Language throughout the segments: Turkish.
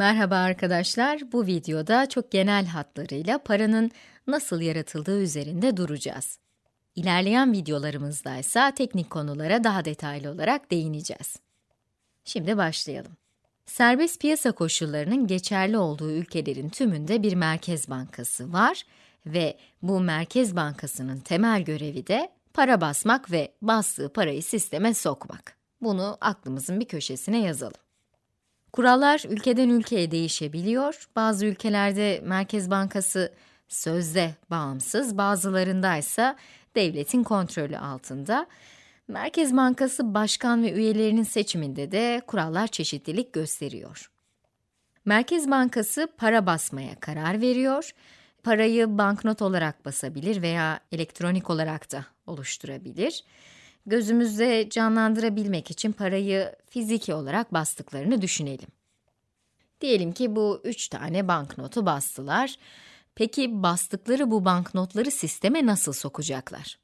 Merhaba arkadaşlar, bu videoda çok genel hatlarıyla paranın nasıl yaratıldığı üzerinde duracağız. İlerleyen videolarımızda ise teknik konulara daha detaylı olarak değineceğiz. Şimdi başlayalım. Serbest piyasa koşullarının geçerli olduğu ülkelerin tümünde bir merkez bankası var ve bu merkez bankasının temel görevi de para basmak ve bastığı parayı sisteme sokmak. Bunu aklımızın bir köşesine yazalım. Kurallar ülkeden ülkeye değişebiliyor. Bazı ülkelerde Merkez Bankası sözde bağımsız, bazılarında ise devletin kontrolü altında. Merkez Bankası başkan ve üyelerinin seçiminde de kurallar çeşitlilik gösteriyor. Merkez Bankası para basmaya karar veriyor. Parayı banknot olarak basabilir veya elektronik olarak da oluşturabilir gözümüzde canlandırabilmek için parayı fiziki olarak bastıklarını düşünelim. Diyelim ki bu üç tane banknotu bastılar. Peki bastıkları bu banknotları sisteme nasıl sokacaklar?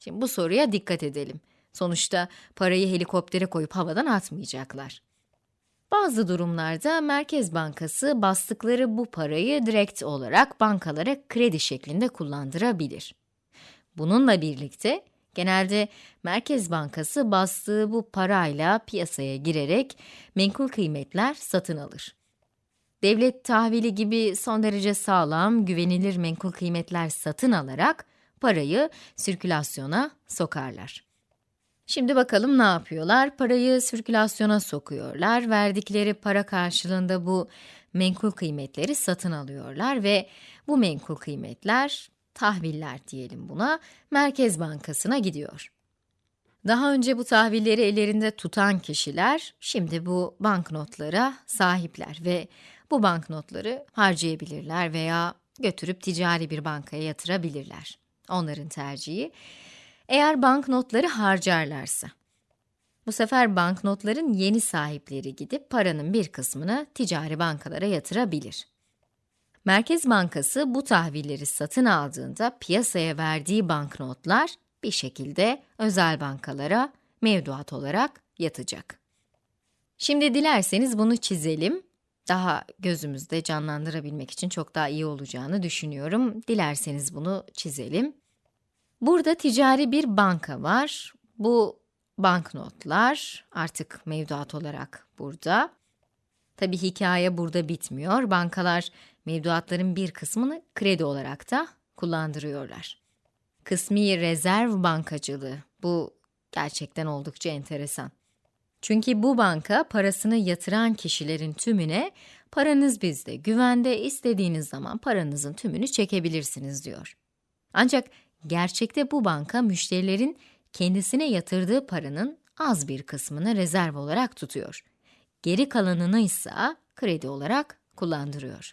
Şimdi bu soruya dikkat edelim. Sonuçta parayı helikoptere koyup havadan atmayacaklar. Bazı durumlarda Merkez Bankası bastıkları bu parayı direkt olarak bankalara kredi şeklinde kullandırabilir. Bununla birlikte Genelde Merkez Bankası bastığı bu parayla piyasaya girerek menkul kıymetler satın alır. Devlet tahvili gibi son derece sağlam, güvenilir menkul kıymetler satın alarak parayı sirkülasyona sokarlar. Şimdi bakalım ne yapıyorlar? Parayı sirkülasyona sokuyorlar. Verdikleri para karşılığında bu menkul kıymetleri satın alıyorlar ve bu menkul kıymetler tahviller diyelim buna, Merkez Bankası'na gidiyor. Daha önce bu tahvilleri ellerinde tutan kişiler, şimdi bu banknotlara sahipler ve bu banknotları harcayabilirler veya götürüp ticari bir bankaya yatırabilirler. Onların tercihi. Eğer banknotları harcarlarsa, bu sefer banknotların yeni sahipleri gidip paranın bir kısmını ticari bankalara yatırabilir. Merkez Bankası bu tahvilleri satın aldığında piyasaya verdiği banknotlar bir şekilde özel bankalara mevduat olarak yatacak. Şimdi dilerseniz bunu çizelim. Daha gözümüzde canlandırabilmek için çok daha iyi olacağını düşünüyorum. Dilerseniz bunu çizelim. Burada ticari bir banka var. Bu banknotlar artık mevduat olarak burada. Tabi hikaye burada bitmiyor. Bankalar mevduatların bir kısmını kredi olarak da kullandırıyorlar. Kısmi rezerv bankacılığı. Bu gerçekten oldukça enteresan. Çünkü bu banka parasını yatıran kişilerin tümüne paranız bizde, güvende istediğiniz zaman paranızın tümünü çekebilirsiniz diyor. Ancak gerçekte bu banka müşterilerin kendisine yatırdığı paranın az bir kısmını rezerv olarak tutuyor. Geri kalanını ise kredi olarak kullandırıyor.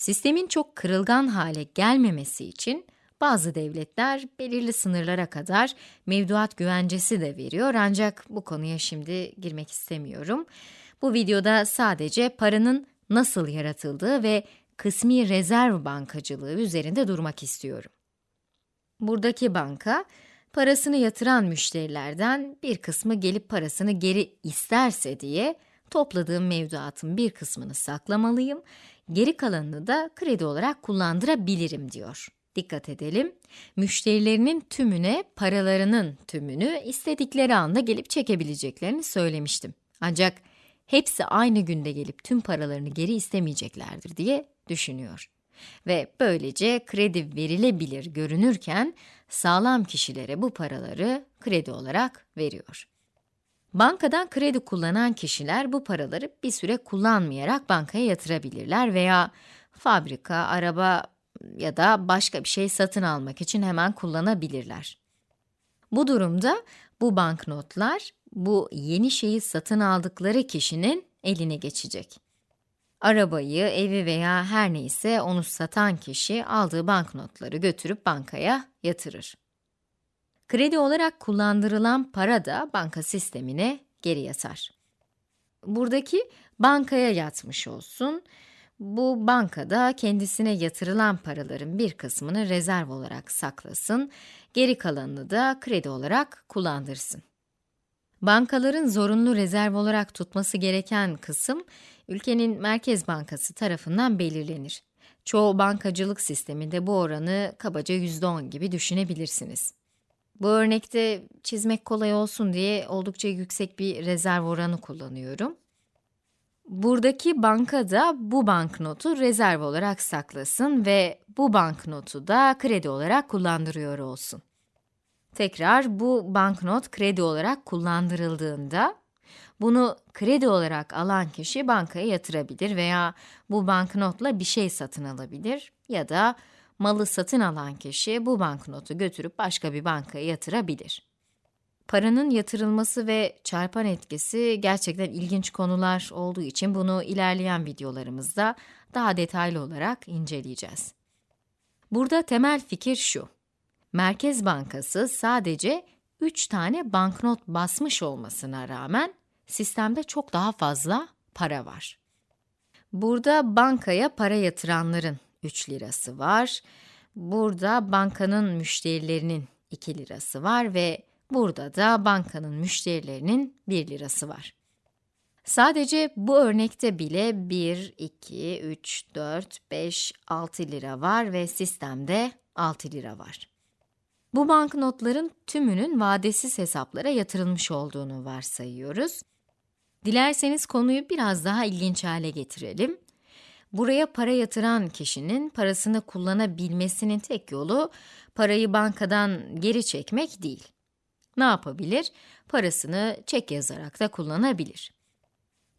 Sistemin çok kırılgan hale gelmemesi için bazı devletler belirli sınırlara kadar mevduat güvencesi de veriyor ancak bu konuya şimdi girmek istemiyorum. Bu videoda sadece paranın nasıl yaratıldığı ve kısmi rezerv bankacılığı üzerinde durmak istiyorum. Buradaki banka, parasını yatıran müşterilerden bir kısmı gelip parasını geri isterse diye topladığım mevduatın bir kısmını saklamalıyım, geri kalanını da kredi olarak kullandırabilirim diyor. Dikkat edelim, müşterilerinin tümüne paralarının tümünü istedikleri anda gelip çekebileceklerini söylemiştim. Ancak hepsi aynı günde gelip tüm paralarını geri istemeyeceklerdir diye düşünüyor. Ve böylece kredi verilebilir görünürken sağlam kişilere bu paraları kredi olarak veriyor. Bankadan kredi kullanan kişiler bu paraları bir süre kullanmayarak bankaya yatırabilirler veya fabrika, araba ya da başka bir şey satın almak için hemen kullanabilirler. Bu durumda bu banknotlar bu yeni şeyi satın aldıkları kişinin eline geçecek. Arabayı, evi veya her neyse onu satan kişi aldığı banknotları götürüp bankaya yatırır. Kredi olarak kullandırılan para da banka sistemine geri yatar. Buradaki bankaya yatmış olsun. Bu bankada kendisine yatırılan paraların bir kısmını rezerv olarak saklasın, geri kalanını da kredi olarak kullandırsın. Bankaların zorunlu rezerv olarak tutması gereken kısım, ülkenin Merkez Bankası tarafından belirlenir. Çoğu bankacılık sisteminde bu oranı kabaca %10 gibi düşünebilirsiniz. Bu örnekte çizmek kolay olsun diye oldukça yüksek bir rezerv oranı kullanıyorum. Buradaki banka da bu banknotu rezerv olarak saklasın ve bu banknotu da kredi olarak kullandırıyor olsun. Tekrar bu banknot kredi olarak kullandırıldığında bunu kredi olarak alan kişi bankaya yatırabilir veya bu banknotla bir şey satın alabilir ya da malı satın alan kişi bu banknotu götürüp başka bir bankaya yatırabilir. Paranın yatırılması ve çarpan etkisi gerçekten ilginç konular olduğu için bunu ilerleyen videolarımızda daha detaylı olarak inceleyeceğiz. Burada temel fikir şu. Merkez Bankası sadece 3 tane banknot basmış olmasına rağmen sistemde çok daha fazla para var. Burada bankaya para yatıranların 3 lirası var. Burada bankanın müşterilerinin 2 lirası var ve burada da bankanın müşterilerinin 1 lirası var. Sadece bu örnekte bile 1, 2, 3, 4, 5, 6 lira var ve sistemde 6 lira var. Bu banknotların tümünün vadesiz hesaplara yatırılmış olduğunu varsayıyoruz. Dilerseniz konuyu biraz daha ilginç hale getirelim. Buraya para yatıran kişinin parasını kullanabilmesinin tek yolu parayı bankadan geri çekmek değil. Ne yapabilir? Parasını çek yazarak da kullanabilir.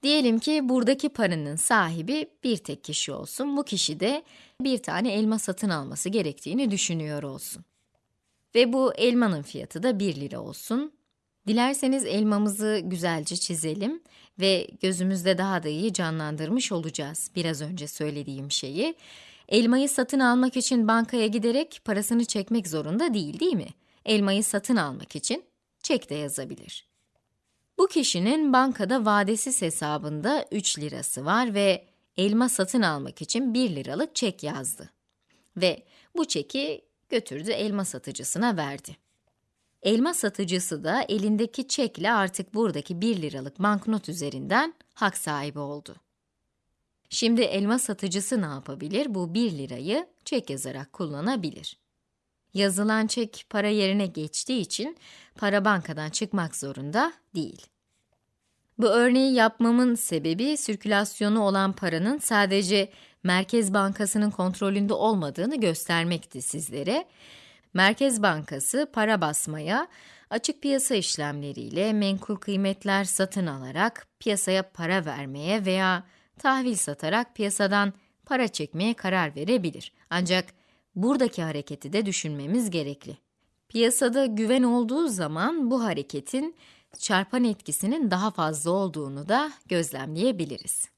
Diyelim ki buradaki paranın sahibi bir tek kişi olsun. Bu kişi de bir tane elma satın alması gerektiğini düşünüyor olsun. Ve bu elmanın fiyatı da 1 lira olsun. Dilerseniz elmamızı güzelce çizelim ve gözümüzde daha da iyi canlandırmış olacağız biraz önce söylediğim şeyi. Elmayı satın almak için bankaya giderek parasını çekmek zorunda değil, değil mi? Elmayı satın almak için çek de yazabilir. Bu kişinin bankada vadesiz hesabında 3 lirası var ve elma satın almak için 1 liralık çek yazdı. Ve bu çeki götürdü elma satıcısına verdi. Elma satıcısı da elindeki çekle artık buradaki 1 liralık banknot üzerinden hak sahibi oldu. Şimdi elma satıcısı ne yapabilir? Bu 1 lirayı çek yazarak kullanabilir. Yazılan çek para yerine geçtiği için para bankadan çıkmak zorunda değil. Bu örneği yapmamın sebebi sirkülasyonu olan paranın sadece Merkez Bankası'nın kontrolünde olmadığını göstermekti sizlere. Merkez Bankası para basmaya, açık piyasa işlemleriyle menkul kıymetler satın alarak piyasaya para vermeye veya tahvil satarak piyasadan para çekmeye karar verebilir. Ancak buradaki hareketi de düşünmemiz gerekli. Piyasada güven olduğu zaman bu hareketin çarpan etkisinin daha fazla olduğunu da gözlemleyebiliriz.